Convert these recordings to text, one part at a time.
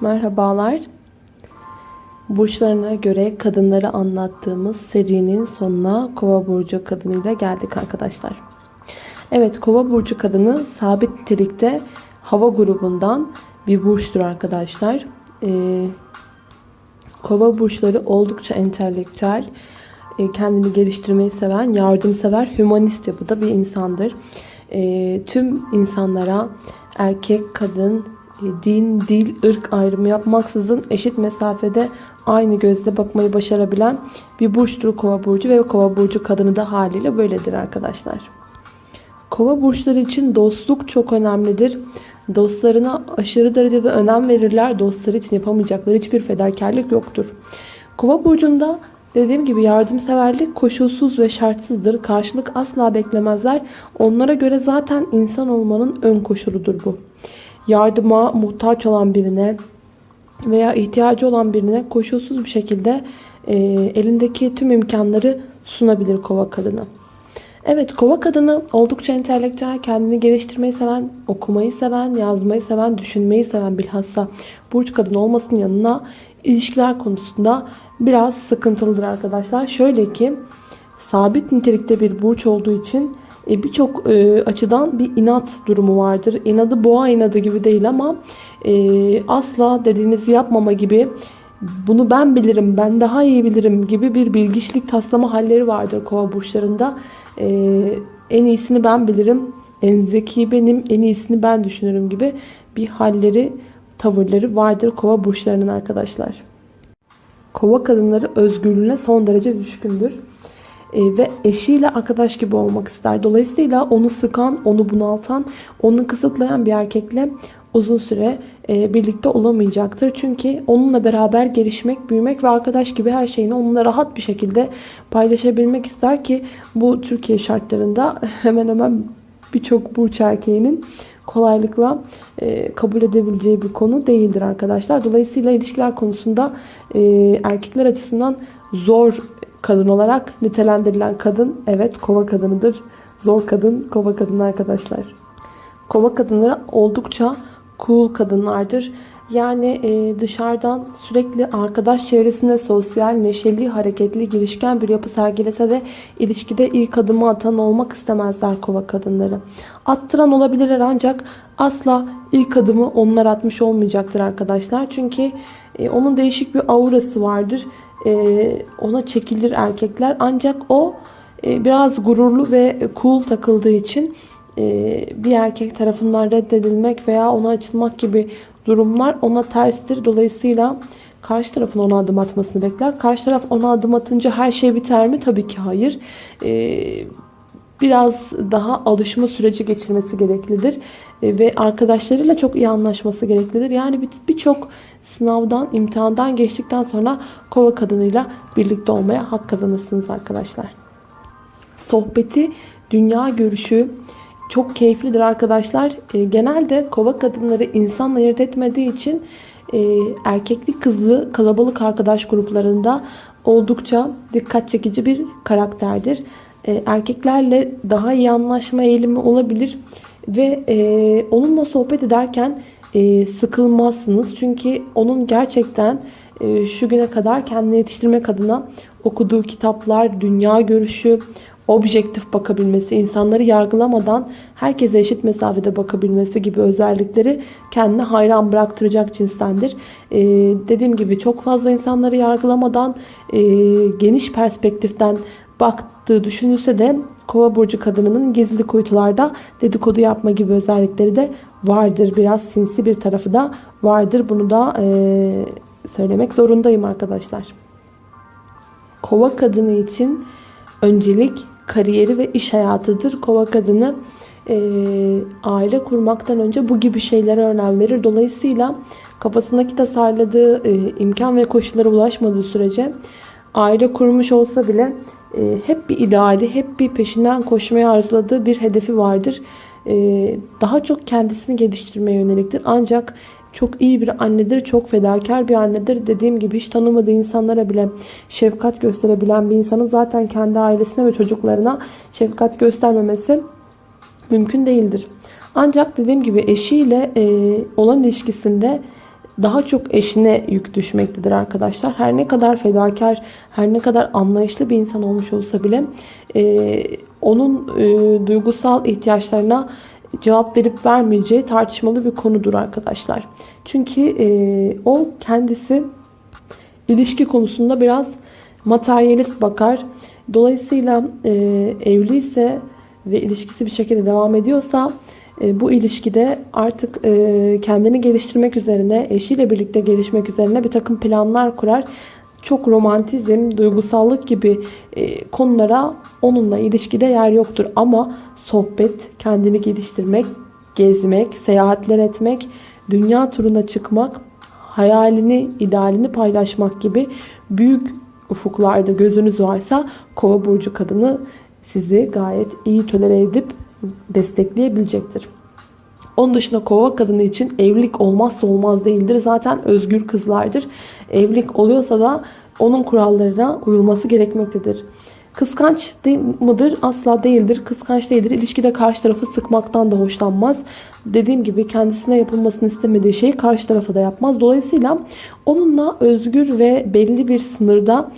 Merhabalar. Burçlarına göre kadınları anlattığımız serinin sonuna Kova burcu kadınıyla geldik arkadaşlar. Evet, Kova burcu kadını sabit nitelikte hava grubundan bir burçtur arkadaşlar. Ee, Kova burçları oldukça entelektüel, e, kendini geliştirmeyi seven, yardımsever, hümanist yapıda bir insandır. E, tüm insanlara erkek, kadın, din, dil, ırk ayrımı yapmaksızın eşit mesafede aynı gözle bakmayı başarabilen bir burçtur kova burcu ve kova burcu kadını da haliyle böyledir arkadaşlar. Kova burçları için dostluk çok önemlidir. Dostlarına aşırı derecede önem verirler. Dostları için yapamayacakları hiçbir fedakarlık yoktur. Kova burcunda dediğim gibi yardımseverlik koşulsuz ve şartsızdır. Karşılık asla beklemezler. Onlara göre zaten insan olmanın ön koşuludur bu. Yardıma muhtaç olan birine veya ihtiyacı olan birine koşulsuz bir şekilde e, elindeki tüm imkanları sunabilir kova kadını. Evet kova kadını oldukça entelektüel, kendini geliştirmeyi seven, okumayı seven, yazmayı seven, düşünmeyi seven bilhassa burç kadını olmasının yanına ilişkiler konusunda biraz sıkıntılıdır arkadaşlar. Şöyle ki sabit nitelikte bir burç olduğu için e, birçok e, açıdan bir inat durumu vardır. İnadı boğa inadı gibi değil ama e, asla dediğinizi yapmama gibi bunu ben bilirim, ben daha iyi bilirim gibi bir bilgiçlik taslama halleri vardır kova burçlarında. En iyisini ben bilirim, en zeki benim, en iyisini ben düşünürüm gibi bir halleri, tavırları vardır kova burçlarının arkadaşlar. Kova kadınları özgürlüğüne son derece düşkündür. E, ve eşiyle arkadaş gibi olmak ister. Dolayısıyla onu sıkan, onu bunaltan, onu kısıtlayan bir erkekle uzun süre e, birlikte olamayacaktır. Çünkü onunla beraber gelişmek, büyümek ve arkadaş gibi her şeyini onunla rahat bir şekilde paylaşabilmek ister ki bu Türkiye şartlarında hemen hemen birçok burç erkeğinin kolaylıkla e, kabul edebileceği bir konu değildir arkadaşlar. Dolayısıyla ilişkiler konusunda e, erkekler açısından zor kadın olarak nitelendirilen kadın evet kova kadınıdır. Zor kadın kova kadını arkadaşlar. Kova kadınları oldukça cool kadınlardır. Yani e, dışarıdan sürekli arkadaş çevresinde sosyal, neşeli, hareketli, girişken bir yapı sergilese de ilişkide ilk adımı atan olmak istemezler kova kadınları. Attıran olabilirler ancak asla ilk adımı onlar atmış olmayacaktır arkadaşlar. Çünkü e, onun değişik bir aurası vardır. E, ona çekilir erkekler ancak o e, biraz gururlu ve cool takıldığı için e, bir erkek tarafından reddedilmek veya ona açılmak gibi durumlar ona terstir. Dolayısıyla karşı tarafın ona adım atmasını bekler. Karşı taraf ona adım atınca her şey biter mi? Tabii ki hayır. Biraz daha alışma süreci geçirmesi gereklidir. Ee, ve arkadaşlarıyla çok iyi anlaşması gereklidir. Yani birçok sınavdan, imtihandan geçtikten sonra kova kadınıyla birlikte olmaya hak kazanırsınız arkadaşlar. Sohbeti, dünya görüşü, çok keyiflidir arkadaşlar. E, genelde kova kadınları insanla ayırt etmediği için e, erkekli kızlı kalabalık arkadaş gruplarında oldukça dikkat çekici bir karakterdir. E, erkeklerle daha iyi anlaşma eğilimi olabilir ve e, onunla sohbet ederken e, sıkılmazsınız. Çünkü onun gerçekten şu güne kadar kendini yetiştirmek adına okuduğu kitaplar, dünya görüşü, objektif bakabilmesi, insanları yargılamadan herkese eşit mesafede bakabilmesi gibi özellikleri kendine hayran bıraktıracak cinstendir. Ee, dediğim gibi çok fazla insanları yargılamadan e, geniş perspektiften baktığı düşünülse de Kova burcu kadınının gizli kuytularda dedikodu yapma gibi özellikleri de vardır. Biraz sinsi bir tarafı da vardır. Bunu da e, söylemek zorundayım arkadaşlar. Kova kadını için öncelik kariyeri ve iş hayatıdır. Kova kadını e, aile kurmaktan önce bu gibi şeylere önem verir. Dolayısıyla kafasındaki tasarladığı e, imkan ve koşullara ulaşmadığı sürece aile kurmuş olsa bile e, hep bir ideali, hep bir peşinden koşmaya arzuladığı bir hedefi vardır. E, daha çok kendisini geliştirmeye yöneliktir. Ancak çok iyi bir annedir, çok fedakar bir annedir. Dediğim gibi hiç tanımadığı insanlara bile şefkat gösterebilen bir insanın zaten kendi ailesine ve çocuklarına şefkat göstermemesi mümkün değildir. Ancak dediğim gibi eşiyle e, olan ilişkisinde daha çok eşine yük düşmektedir arkadaşlar. Her ne kadar fedakar, her ne kadar anlayışlı bir insan olmuş olsa bile e, onun e, duygusal ihtiyaçlarına cevap verip vermeyeceği tartışmalı bir konudur arkadaşlar. Çünkü e, o kendisi ilişki konusunda biraz materyalist bakar. Dolayısıyla e, evliyse ve ilişkisi bir şekilde devam ediyorsa bu ilişkide artık e, kendini geliştirmek üzerine, eşiyle birlikte gelişmek üzerine bir takım planlar kurar. Çok romantizm, duygusallık gibi e, konulara onunla ilişkide yer yoktur. Ama sohbet, kendini geliştirmek, gezmek, seyahatler etmek, dünya turuna çıkmak, hayalini, idealini paylaşmak gibi büyük ufuklarda gözünüz varsa kova burcu kadını sizi gayet iyi tolere edip destekleyebilecektir. Onun dışında kova kadını için evlilik olmazsa olmaz değildir. Zaten özgür kızlardır. Evlilik oluyorsa da onun kurallarına uyulması gerekmektedir. Kıskanç mıdır? Asla değildir. Kıskanç değildir. İlişkide karşı tarafı sıkmaktan da hoşlanmaz. Dediğim gibi kendisine yapılmasını istemediği şeyi karşı tarafı da yapmaz. Dolayısıyla onunla özgür ve belli bir sınırda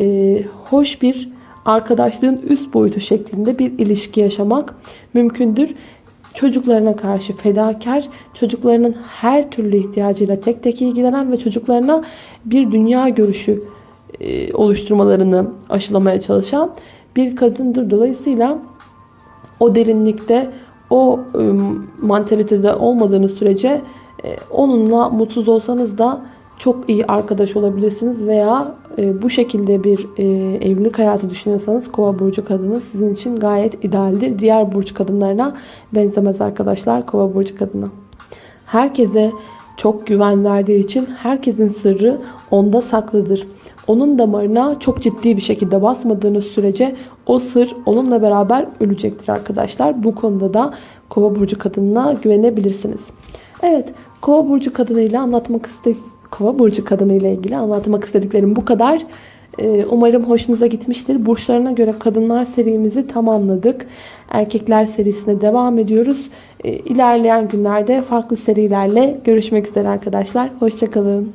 e, hoş bir arkadaşlığın üst boyutu şeklinde bir ilişki yaşamak mümkündür. Çocuklarına karşı fedakar, çocuklarının her türlü ihtiyacıyla tek tek ilgilenen ve çocuklarına bir dünya görüşü e, oluşturmalarını aşılamaya çalışan bir kadındır. Dolayısıyla o derinlikte, o e, mantalitede olmadığınız sürece e, onunla mutsuz olsanız da çok iyi arkadaş olabilirsiniz veya bu şekilde bir evlilik hayatı düşünüyorsanız kova burcu kadını sizin için gayet idealdir. Diğer burç kadınlarına benzemez arkadaşlar kova burcu kadını. Herkese çok güven verdiği için herkesin sırrı onda saklıdır onun damarına çok ciddi bir şekilde basmadığınız sürece o sır onunla beraber ölecektir arkadaşlar. Bu konuda da kova burcu kadınına güvenebilirsiniz. Evet kova burcu kadınıyla anlatmak iste kova burcu kadınıyla ilgili anlatmak istediklerim bu kadar. Ee, umarım hoşunuza gitmiştir. Burçlarına göre kadınlar serimizi tamamladık. Erkekler serisine devam ediyoruz. Ee, ilerleyen günlerde farklı serilerle görüşmek üzere arkadaşlar. Hoşçakalın.